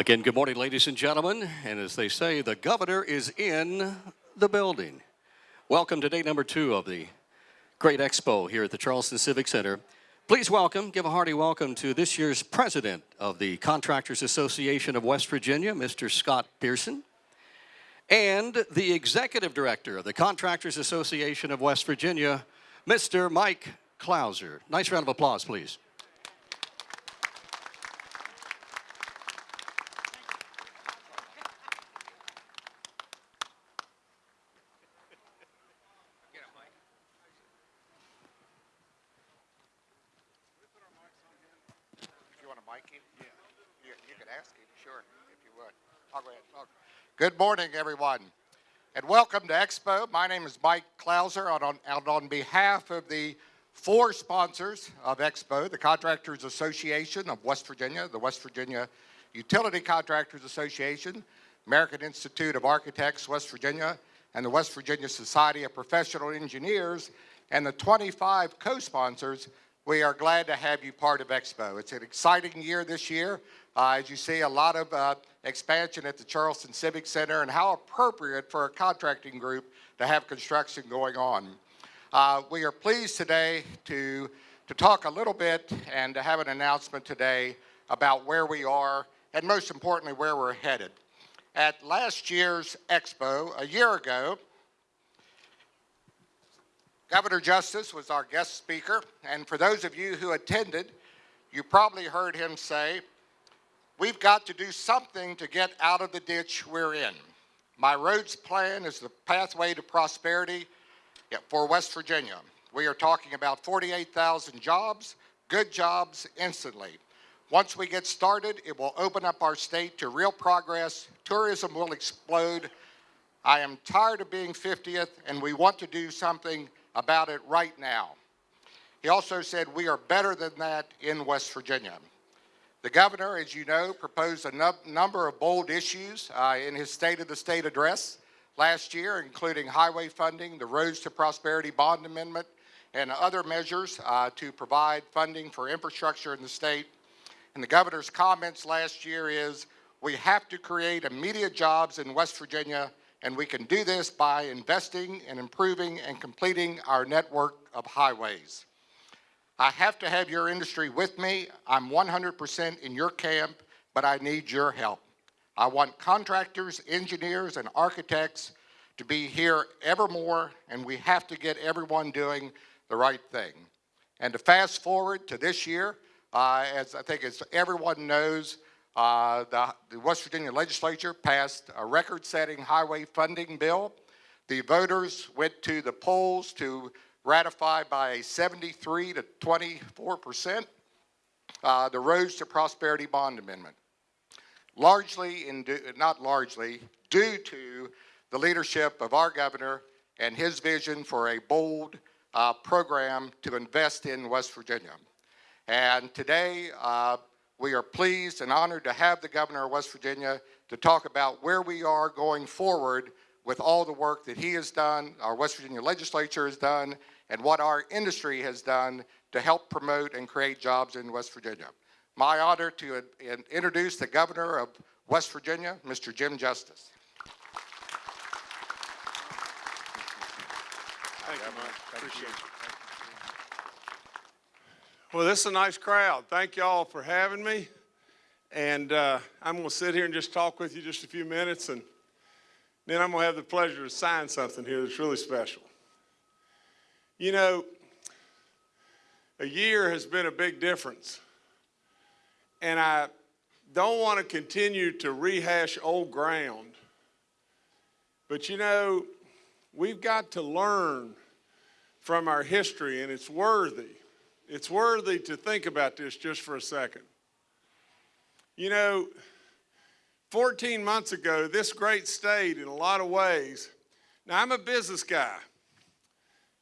Again, good morning, ladies and gentlemen. And as they say, the governor is in the building. Welcome to day number two of the Great Expo here at the Charleston Civic Center. Please welcome, give a hearty welcome to this year's president of the Contractors Association of West Virginia, Mr. Scott Pearson, and the executive director of the Contractors Association of West Virginia, Mr. Mike Clowser. Nice round of applause, please. Yeah. You, you could ask him, sure, if you would. I'll go ahead. Good morning, everyone, and welcome to Expo. My name is Mike Clowser, and on, and on behalf of the four sponsors of Expo, the Contractors Association of West Virginia, the West Virginia Utility Contractors Association, American Institute of Architects, West Virginia, and the West Virginia Society of Professional Engineers, and the 25 co-sponsors, we are glad to have you part of Expo. It's an exciting year this year. Uh, as you see, a lot of uh, expansion at the Charleston Civic Center and how appropriate for a contracting group to have construction going on. Uh, we are pleased today to, to talk a little bit and to have an announcement today about where we are and most importantly, where we're headed. At last year's Expo, a year ago, Governor Justice was our guest speaker, and for those of you who attended, you probably heard him say, we've got to do something to get out of the ditch we're in. My roads plan is the pathway to prosperity for West Virginia. We are talking about 48,000 jobs, good jobs instantly. Once we get started, it will open up our state to real progress. Tourism will explode. I am tired of being 50th, and we want to do something about it right now. He also said we are better than that in West Virginia. The governor, as you know, proposed a number of bold issues uh, in his State of the State address last year, including highway funding, the Roads to Prosperity Bond Amendment, and other measures uh, to provide funding for infrastructure in the state. And the governor's comments last year is, we have to create immediate jobs in West Virginia, and we can do this by investing and improving and completing our network of highways. I have to have your industry with me. I'm 100% in your camp, but I need your help. I want contractors, engineers, and architects to be here ever more, and we have to get everyone doing the right thing. And to fast forward to this year, uh, as I think as everyone knows, uh, the, the West Virginia legislature passed a record-setting highway funding bill. The voters went to the polls to ratify by a 73 to 24 percent uh, the Roads to Prosperity Bond Amendment. Largely, in not largely, due to the leadership of our governor and his vision for a bold uh, program to invest in West Virginia. And today, uh, we are pleased and honored to have the governor of West Virginia to talk about where we are going forward with all the work that he has done, our West Virginia legislature has done, and what our industry has done to help promote and create jobs in West Virginia. My honor to introduce the governor of West Virginia, Mr. Jim Justice. Thank you, Mike. Appreciate it. Well, this is a nice crowd. Thank y'all for having me. And uh, I'm going to sit here and just talk with you just a few minutes, and then I'm going to have the pleasure to sign something here that's really special. You know, a year has been a big difference. And I don't want to continue to rehash old ground. But you know, we've got to learn from our history, and it's worthy. It's worthy to think about this just for a second. You know, 14 months ago, this great state, in a lot of ways, now I'm a business guy,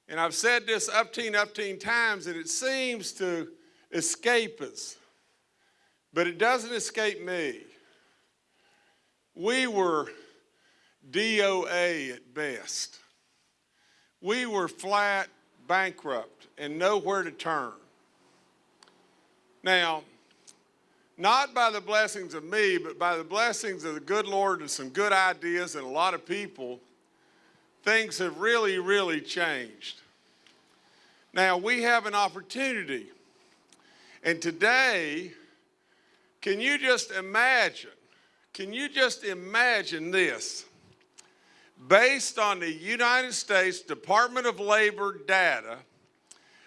and I've said this upteen, upteen times, and it seems to escape us, but it doesn't escape me. We were DOA at best. We were flat bankrupt and nowhere to turn. Now, not by the blessings of me, but by the blessings of the good Lord and some good ideas and a lot of people, things have really, really changed. Now, we have an opportunity. And today, can you just imagine? Can you just imagine this? Based on the United States Department of Labor data,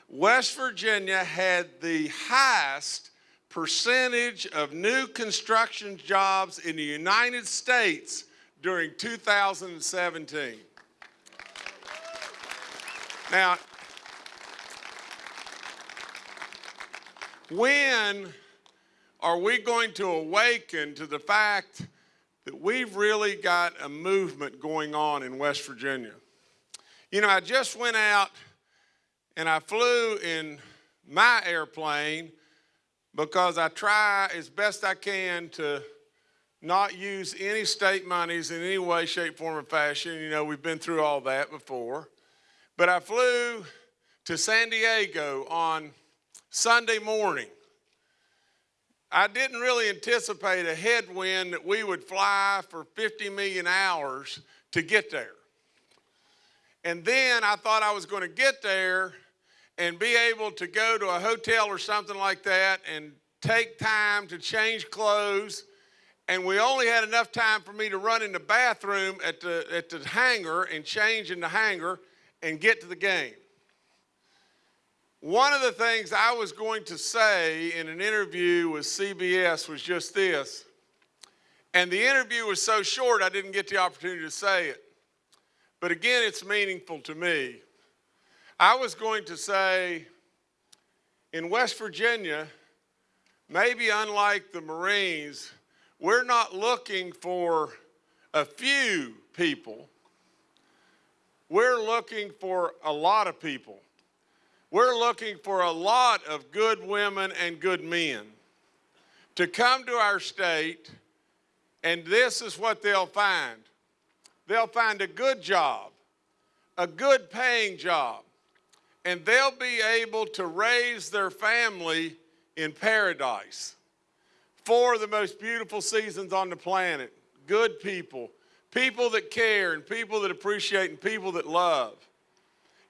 West Virginia had the highest percentage of new construction jobs in the United States during 2017. Now, when are we going to awaken to the fact that we've really got a movement going on in West Virginia? You know, I just went out and I flew in my airplane because I try as best I can to not use any state monies in any way, shape, form, or fashion. You know, we've been through all that before. But I flew to San Diego on Sunday morning. I didn't really anticipate a headwind that we would fly for 50 million hours to get there. And then I thought I was going to get there and be able to go to a hotel or something like that and take time to change clothes. And we only had enough time for me to run in the bathroom at the, at the hangar and change in the hangar and get to the game. One of the things I was going to say in an interview with CBS was just this. And the interview was so short, I didn't get the opportunity to say it. But again, it's meaningful to me. I was going to say in West Virginia, maybe unlike the Marines, we're not looking for a few people. We're looking for a lot of people. We're looking for a lot of good women and good men to come to our state, and this is what they'll find. They'll find a good job, a good paying job, and they'll be able to raise their family in paradise. Four of the most beautiful seasons on the planet, good people, people that care, and people that appreciate, and people that love.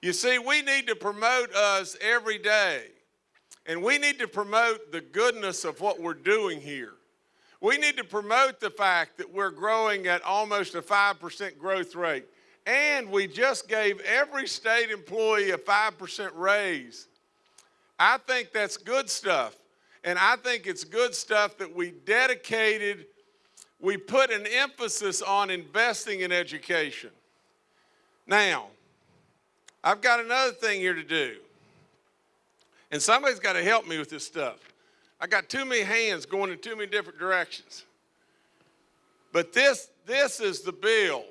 You see, we need to promote us every day. And we need to promote the goodness of what we're doing here. We need to promote the fact that we're growing at almost a 5% growth rate. And we just gave every state employee a 5% raise. I think that's good stuff. And I think it's good stuff that we dedicated, we put an emphasis on investing in education. Now, I've got another thing here to do. And somebody's got to help me with this stuff. I got too many hands going in too many different directions. But this, this is the bill.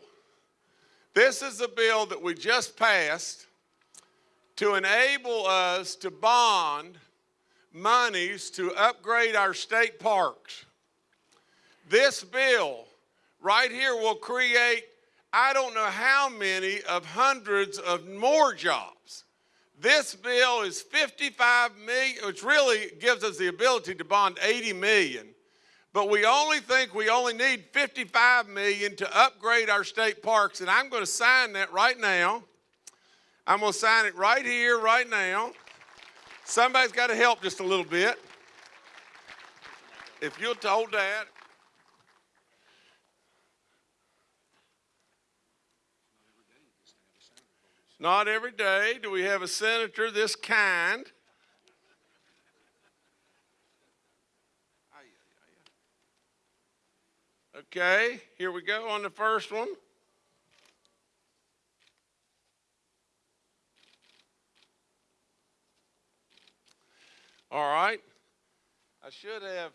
This is the bill that we just passed to enable us to bond monies to upgrade our state parks. This bill right here will create I don't know how many of hundreds of more jobs. This bill is 55 million, which really gives us the ability to bond 80 million. But we only think we only need 55 million to upgrade our state parks. And I'm going to sign that right now. I'm going to sign it right here, right now. Somebody's got to help just a little bit. If you'll hold that. Not every day do we have a senator this kind. Okay, here we go on the first one. All right. I should have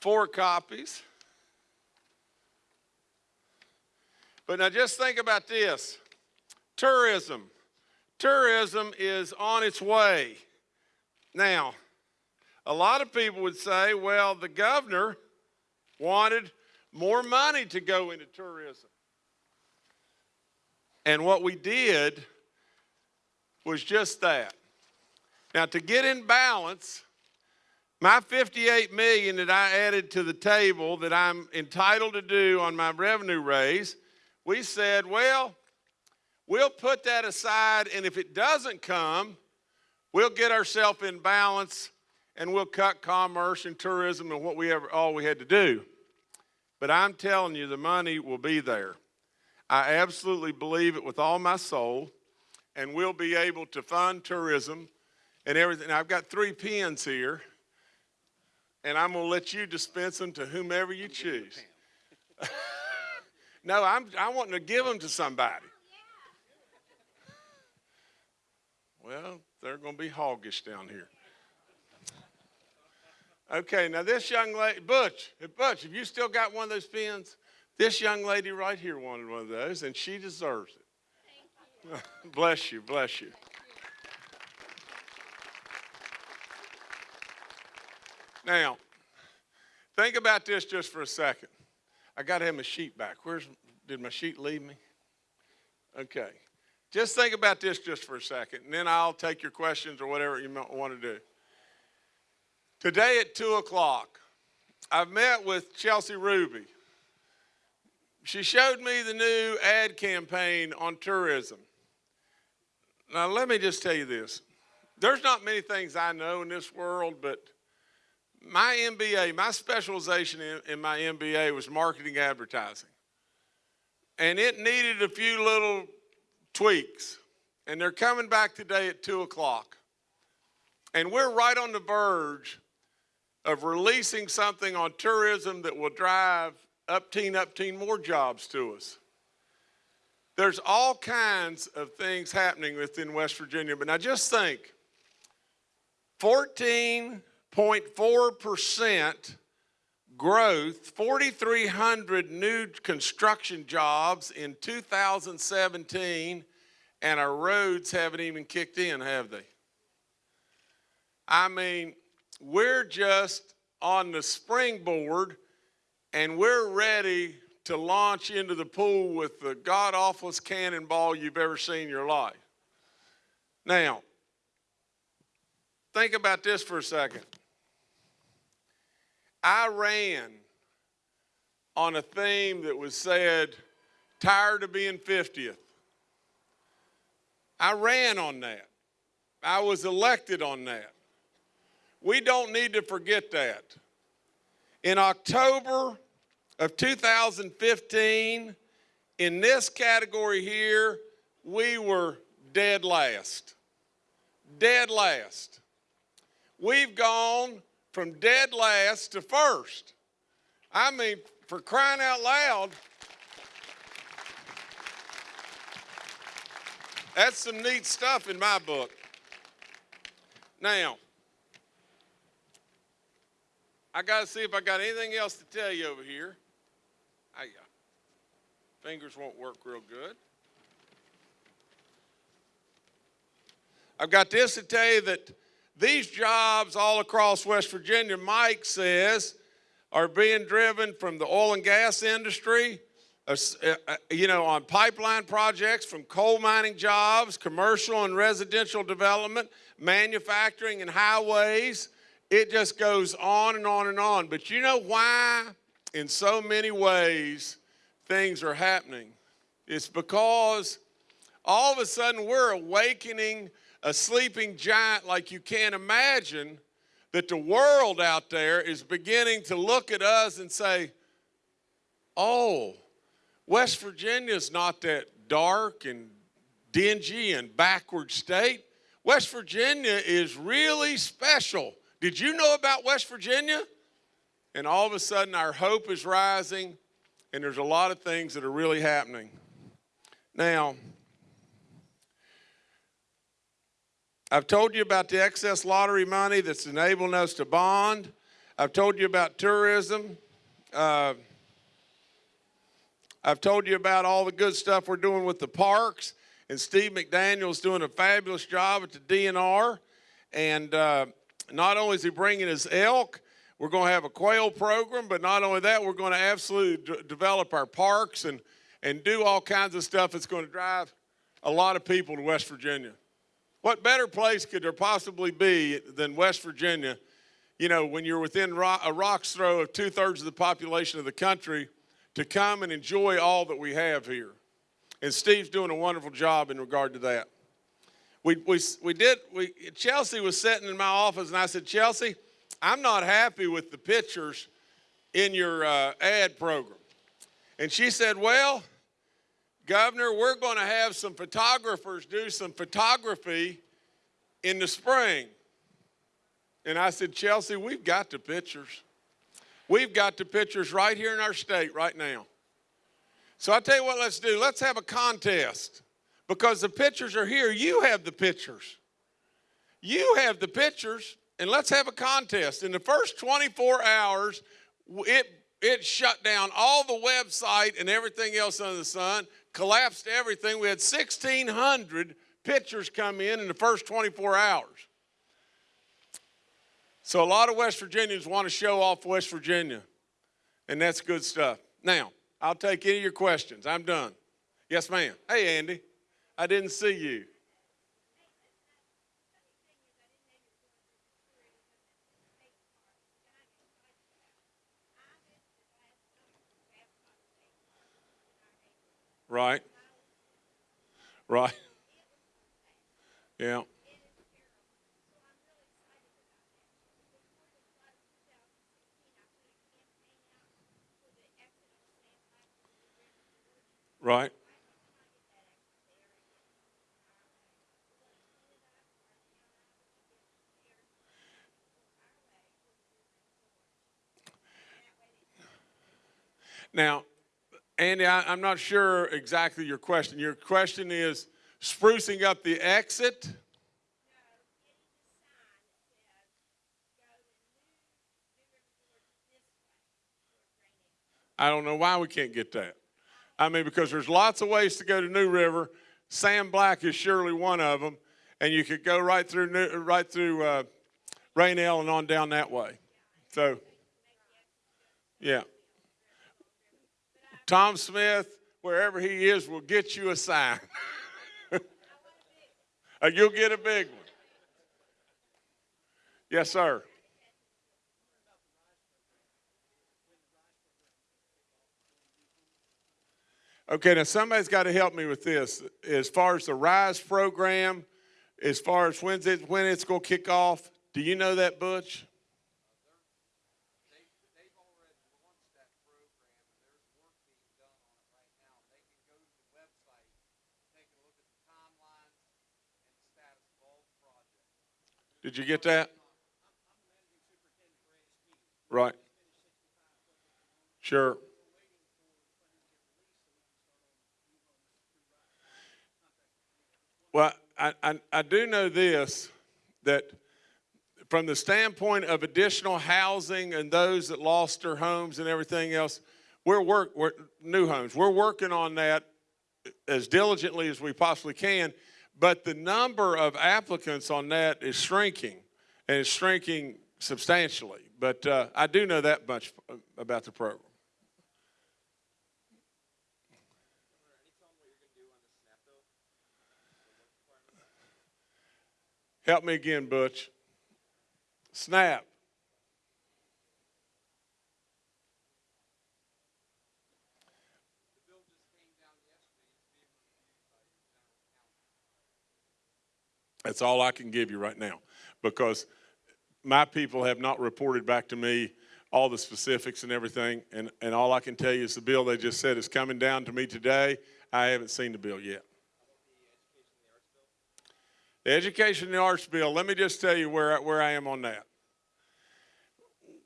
four copies. But now just think about this. Tourism. Tourism is on its way. Now, a lot of people would say, well, the governor wanted more money to go into tourism. And what we did was just that. Now, to get in balance, my 58 million that I added to the table that I'm entitled to do on my revenue raise, we said, well, we'll put that aside, and if it doesn't come, we'll get ourselves in balance and we'll cut commerce and tourism and what we ever all we had to do. But I'm telling you, the money will be there. I absolutely believe it with all my soul, and we'll be able to fund tourism and everything. Now, I've got three pins here, and I'm going to let you dispense them to whomever you choose. no, I'm, I want to give them to somebody. Well, they're going to be hoggish down here. Okay, now this young lady, Butch, Butch, have you still got one of those pens? This young lady right here wanted one of those, and she deserves it. bless you, bless you. Now, think about this just for a second. I got to have my sheet back. Where's did my sheet leave me? Okay. Just think about this just for a second, and then I'll take your questions or whatever you want to do. Today at 2 o'clock, I've met with Chelsea Ruby. She showed me the new ad campaign on tourism. Now, let me just tell you this. There's not many things I know in this world, but my MBA, my specialization in, in my MBA was marketing advertising. And it needed a few little tweaks. And they're coming back today at 2 o'clock. And we're right on the verge of releasing something on tourism that will drive up teen, up teen more jobs to us. There's all kinds of things happening within West Virginia, but now just think 14.4% growth, 4,300 new construction jobs in 2017, and our roads haven't even kicked in, have they? I mean, we're just on the springboard and we're ready to launch into the pool with the god awfulest cannonball you've ever seen in your life. Now, think about this for a second. I ran on a theme that was said, tired of being 50th. I ran on that. I was elected on that. We don't need to forget that. In October of 2015, in this category here, we were dead last. Dead last. We've gone from dead last to first. I mean, for crying out loud, that's some neat stuff in my book. Now, I got to see if I got anything else to tell you over here. I, uh, fingers won't work real good. I've got this to tell you that these jobs all across West Virginia, Mike says, are being driven from the oil and gas industry, uh, uh, you know, on pipeline projects, from coal mining jobs, commercial and residential development, manufacturing and highways, it just goes on and on and on. But you know why, in so many ways, things are happening? It's because all of a sudden we're awakening a sleeping giant like you can't imagine that the world out there is beginning to look at us and say, oh, West Virginia is not that dark and dingy and backward state. West Virginia is really special. Did you know about West Virginia? And all of a sudden, our hope is rising, and there's a lot of things that are really happening. Now, I've told you about the excess lottery money that's enabling us to bond. I've told you about tourism. Uh, I've told you about all the good stuff we're doing with the parks, and Steve McDaniel's doing a fabulous job at the DNR. And uh, not only is he bringing his elk, we're going to have a quail program, but not only that, we're going to absolutely develop our parks and, and do all kinds of stuff that's going to drive a lot of people to West Virginia. What better place could there possibly be than West Virginia you know, when you're within a rock's throw of two thirds of the population of the country, to come and enjoy all that we have here. And Steve's doing a wonderful job in regard to that. We, we, we did, we, Chelsea was sitting in my office, and I said, Chelsea, I'm not happy with the pictures in your uh, ad program. And she said, Well, Governor, we're going to have some photographers do some photography in the spring. And I said, Chelsea, we've got the pictures. We've got the pictures right here in our state right now. So I tell you what, let's do. Let's have a contest because the pictures are here. You have the pictures. You have the pictures, and let's have a contest. In the first 24 hours, it it shut down all the website and everything else under the sun, collapsed everything. We had 1,600 pictures come in in the first 24 hours. So a lot of West Virginians want to show off West Virginia, and that's good stuff. Now, I'll take any of your questions. I'm done. Yes, ma'am. Hey, Andy. I didn't see you. Right. Right. Yeah. Right. Now, Andy, I, I'm not sure exactly your question. Your question is sprucing up the exit? I don't know why we can't get that. I mean, because there's lots of ways to go to New River. Sam Black is surely one of them, and you could go right through right through uh, Rainelle and on down that way. So, yeah. Tom Smith, wherever he is, will get you a sign. Uh, You'll get a big one. Yes, sir. Okay, now somebody's got to help me with this. As far as the RISE program, as far as when's it, when it's going to kick off, do you know that, Butch? They, they've already launched that program, and there's work being done on it right now. They can go to the website, take a look at the timelines and the status of all the projects. Did you get that? Right. Sure. Well, I, I, I do know this that from the standpoint of additional housing and those that lost their homes and everything else, we're work we're, new homes. We're working on that as diligently as we possibly can. But the number of applicants on that is shrinking, and it's shrinking substantially. But uh, I do know that much about the program. Help me again, Butch. Snap. That's all I can give you right now because my people have not reported back to me all the specifics and everything. And, and all I can tell you is the bill they just said is coming down to me today. I haven't seen the bill yet. The education and the arts bill, let me just tell you where, where I am on that.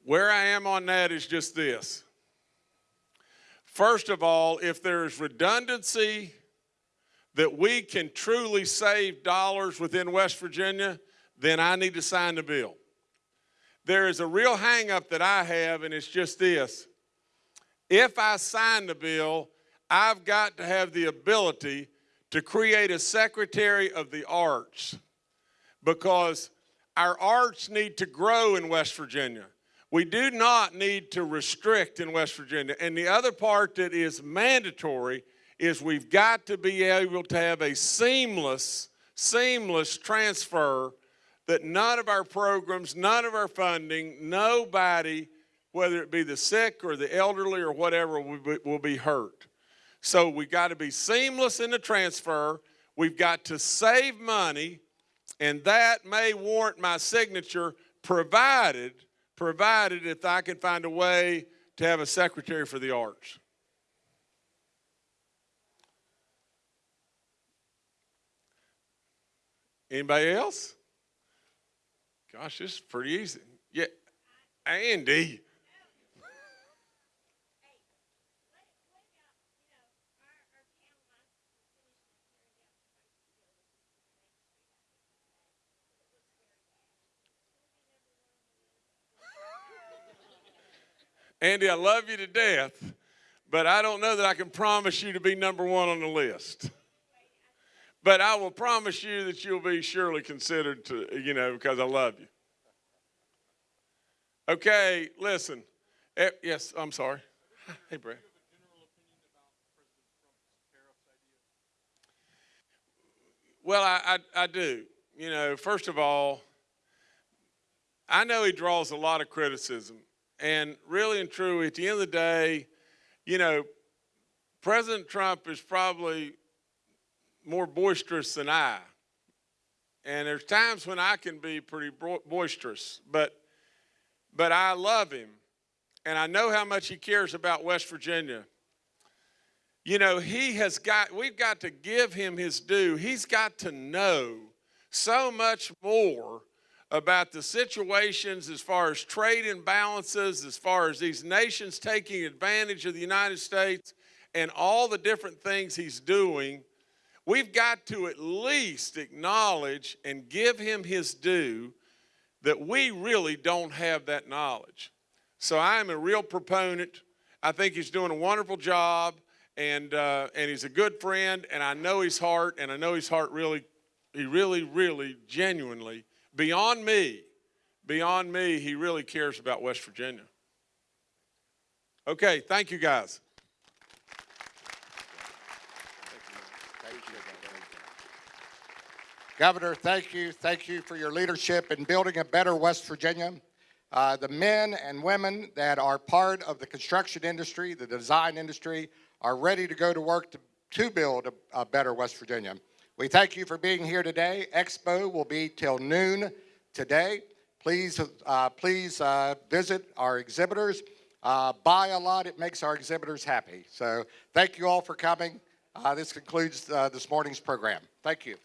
Where I am on that is just this. First of all, if there's redundancy that we can truly save dollars within West Virginia, then I need to sign the bill. There is a real hangup that I have, and it's just this. If I sign the bill, I've got to have the ability to create a Secretary of the Arts because our arts need to grow in West Virginia. We do not need to restrict in West Virginia. And the other part that is mandatory is we've got to be able to have a seamless, seamless transfer that none of our programs, none of our funding, nobody, whether it be the sick or the elderly or whatever, will be, will be hurt. So we've got to be seamless in the transfer. We've got to save money, and that may warrant my signature, provided, provided if I can find a way to have a secretary for the arts. Anybody else? Gosh, this is pretty easy. Yeah, Andy. Andy, I love you to death, but I don't know that I can promise you to be number one on the list. But I will promise you that you'll be surely considered to, you know, because I love you. Okay, listen. Eh, Yes, I'm sorry. Hey, Brad. Well, I, I, I do. You know, first of all, I know he draws a lot of criticism. And really and truly, at the end of the day, you know, President Trump is probably more boisterous than I. And there's times when I can be pretty boisterous, but but I love him and I know how much he cares about West Virginia. You know, he has got we've got to give him his due. He's got to know so much more about the situations as far as trade imbalances, as far as these nations taking advantage of the United States and all the different things he's doing We've got to at least acknowledge and give him his due that we really don't have that knowledge. So I am a real proponent. I think he's doing a wonderful job, and uh, and he's a good friend, and I know his heart, and I know his heart really, he really, really, genuinely, beyond me, beyond me, he really cares about West Virginia. Okay, thank you guys. Governor, thank you. Thank you for your leadership in building a better West Virginia. Uh, the men and women that are part of the construction industry, the design industry, are ready to go to work to, to build a, a better West Virginia. We thank you for being here today. Expo will be till noon today. Please, uh, please uh, visit our exhibitors. Uh, buy a lot. It makes our exhibitors happy. So thank you all for coming. Uh, this concludes uh, this morning's program. Thank you.